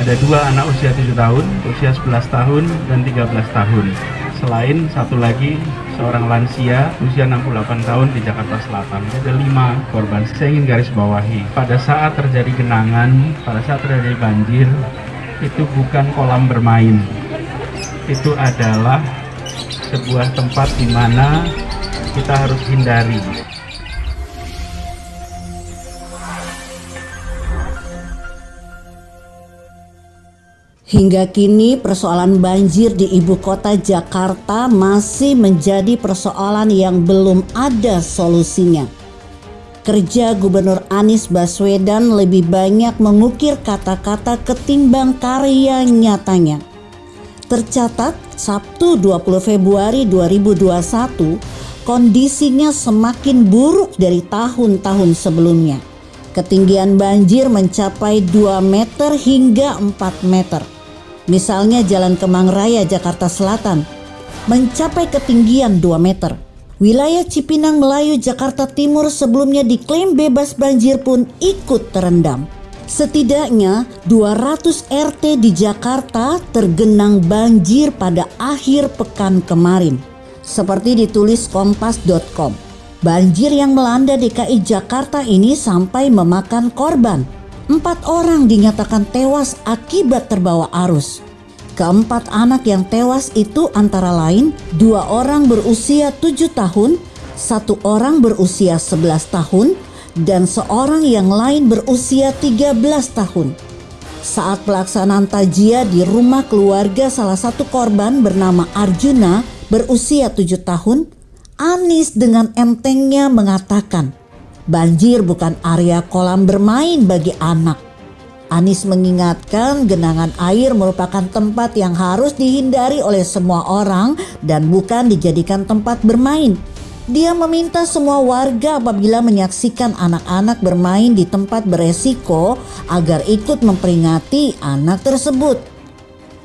Ada dua anak usia 7 tahun, usia 11 tahun, dan 13 tahun. Selain satu lagi seorang lansia usia 68 tahun di Jakarta Selatan. Ada lima korban. Saya ingin garis bawahi. Pada saat terjadi genangan, pada saat terjadi banjir, itu bukan kolam bermain. Itu adalah sebuah tempat di mana kita harus hindari. Hingga kini persoalan banjir di ibu kota Jakarta masih menjadi persoalan yang belum ada solusinya. Kerja Gubernur Anies Baswedan lebih banyak mengukir kata-kata ketimbang karya nyatanya. Tercatat Sabtu 20 Februari 2021 kondisinya semakin buruk dari tahun-tahun sebelumnya. Ketinggian banjir mencapai 2 meter hingga 4 meter. Misalnya Jalan Kemang Raya Jakarta Selatan mencapai ketinggian 2 meter. Wilayah Cipinang Melayu Jakarta Timur sebelumnya diklaim bebas banjir pun ikut terendam. Setidaknya 200 RT di Jakarta tergenang banjir pada akhir pekan kemarin. Seperti ditulis kompas.com. Banjir yang melanda DKI Jakarta ini sampai memakan korban empat orang dinyatakan tewas akibat terbawa arus. Keempat anak yang tewas itu antara lain dua orang berusia tujuh tahun, satu orang berusia sebelas tahun, dan seorang yang lain berusia tiga belas tahun. Saat pelaksanaan tajia di rumah keluarga salah satu korban bernama Arjuna berusia tujuh tahun, Anis dengan entengnya mengatakan, Banjir bukan area kolam bermain bagi anak. Anis mengingatkan genangan air merupakan tempat yang harus dihindari oleh semua orang dan bukan dijadikan tempat bermain. Dia meminta semua warga apabila menyaksikan anak-anak bermain di tempat beresiko agar ikut memperingati anak tersebut.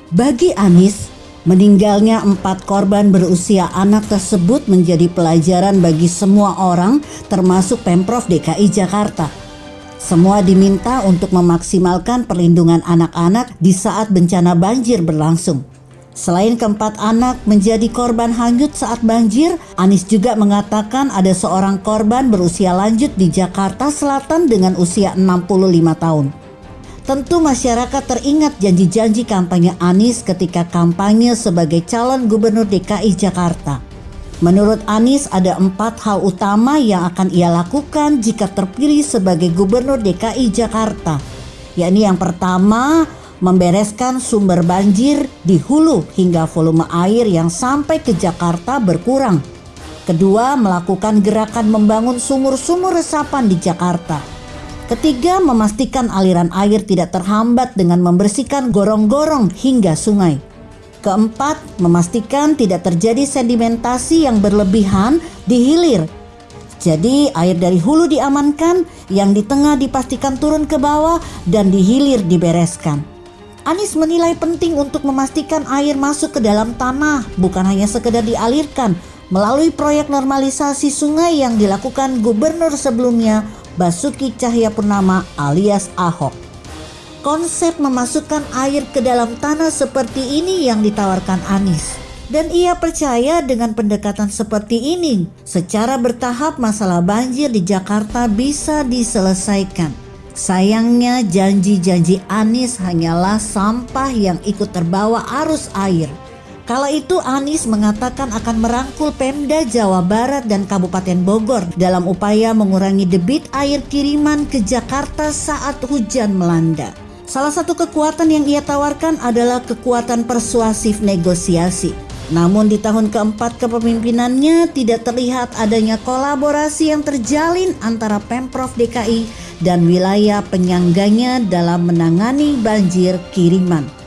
Bagi Anis, Meninggalnya empat korban berusia anak tersebut menjadi pelajaran bagi semua orang termasuk Pemprov DKI Jakarta. Semua diminta untuk memaksimalkan perlindungan anak-anak di saat bencana banjir berlangsung. Selain keempat anak menjadi korban hanyut saat banjir, Anis juga mengatakan ada seorang korban berusia lanjut di Jakarta Selatan dengan usia 65 tahun. Tentu masyarakat teringat janji-janji kampanye Anies ketika kampanye sebagai calon gubernur DKI Jakarta. Menurut Anies ada empat hal utama yang akan ia lakukan jika terpilih sebagai gubernur DKI Jakarta. Yakni yang pertama, membereskan sumber banjir di hulu hingga volume air yang sampai ke Jakarta berkurang. Kedua, melakukan gerakan membangun sumur-sumur resapan di Jakarta. Ketiga, memastikan aliran air tidak terhambat dengan membersihkan gorong-gorong hingga sungai. Keempat, memastikan tidak terjadi sedimentasi yang berlebihan di hilir. Jadi air dari hulu diamankan, yang di tengah dipastikan turun ke bawah dan di hilir dibereskan. Anies menilai penting untuk memastikan air masuk ke dalam tanah, bukan hanya sekedar dialirkan melalui proyek normalisasi sungai yang dilakukan gubernur sebelumnya Basuki Cahayapurnama alias Ahok. Konsep memasukkan air ke dalam tanah seperti ini yang ditawarkan Anies. Dan ia percaya dengan pendekatan seperti ini, secara bertahap masalah banjir di Jakarta bisa diselesaikan. Sayangnya janji-janji Anies hanyalah sampah yang ikut terbawa arus air Kala itu Anies mengatakan akan merangkul Pemda Jawa Barat dan Kabupaten Bogor dalam upaya mengurangi debit air kiriman ke Jakarta saat hujan melanda. Salah satu kekuatan yang ia tawarkan adalah kekuatan persuasif negosiasi. Namun di tahun keempat kepemimpinannya tidak terlihat adanya kolaborasi yang terjalin antara Pemprov DKI dan wilayah penyangganya dalam menangani banjir kiriman.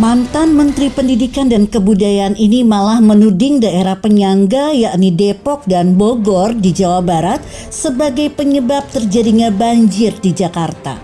Mantan Menteri Pendidikan dan Kebudayaan ini malah menuding daerah penyangga yakni Depok dan Bogor di Jawa Barat sebagai penyebab terjadinya banjir di Jakarta.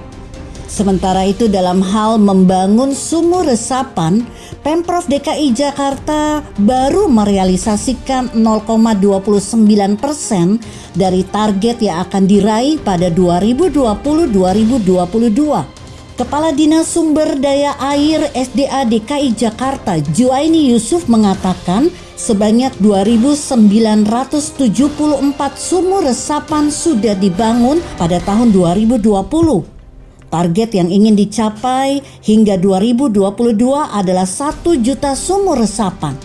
Sementara itu dalam hal membangun sumur resapan, Pemprov DKI Jakarta baru merealisasikan 0,29 persen dari target yang akan diraih pada 2020-2022. Kepala Dinas Sumber Daya Air SDA DKI Jakarta Juaini Yusuf mengatakan sebanyak 2.974 sumur resapan sudah dibangun pada tahun 2020. Target yang ingin dicapai hingga 2022 adalah 1 juta sumur resapan.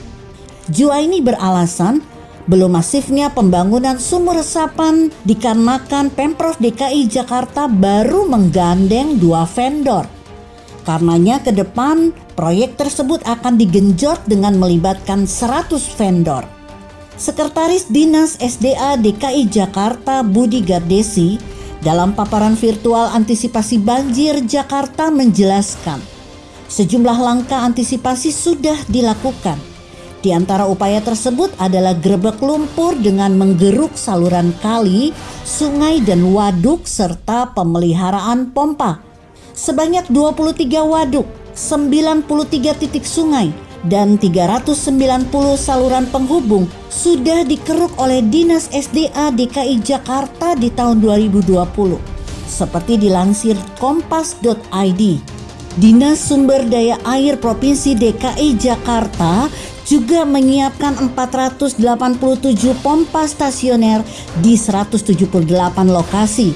Juaini beralasan belum masifnya pembangunan sumur resapan dikarenakan Pemprov DKI Jakarta baru menggandeng dua vendor. Karenanya ke depan proyek tersebut akan digenjot dengan melibatkan 100 vendor. Sekretaris Dinas SDA DKI Jakarta Budi Gardesi dalam paparan virtual antisipasi banjir Jakarta menjelaskan sejumlah langkah antisipasi sudah dilakukan di antara upaya tersebut adalah grebek lumpur dengan menggeruk saluran kali, sungai dan waduk serta pemeliharaan pompa. Sebanyak 23 waduk, 93 titik sungai, dan 390 saluran penghubung sudah dikeruk oleh Dinas SDA DKI Jakarta di tahun 2020. Seperti dilansir kompas.id, Dinas Sumber Daya Air Provinsi DKI Jakarta juga menyiapkan 487 pompa stasioner di 178 lokasi,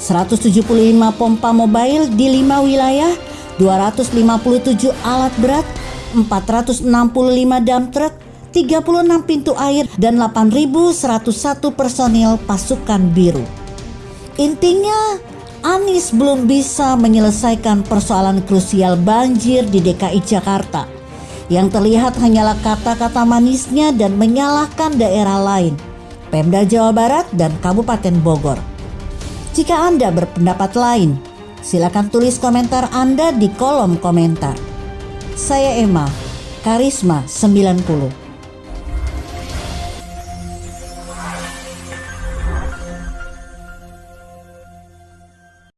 175 pompa mobile di 5 wilayah, 257 alat berat, 465 dump truck, 36 pintu air, dan 8.101 personil pasukan biru. Intinya, Anies belum bisa menyelesaikan persoalan krusial banjir di DKI Jakarta yang terlihat hanyalah kata-kata manisnya dan menyalahkan daerah lain, Pemda Jawa Barat dan Kabupaten Bogor. Jika Anda berpendapat lain, silakan tulis komentar Anda di kolom komentar. Saya Emma, Karisma 90.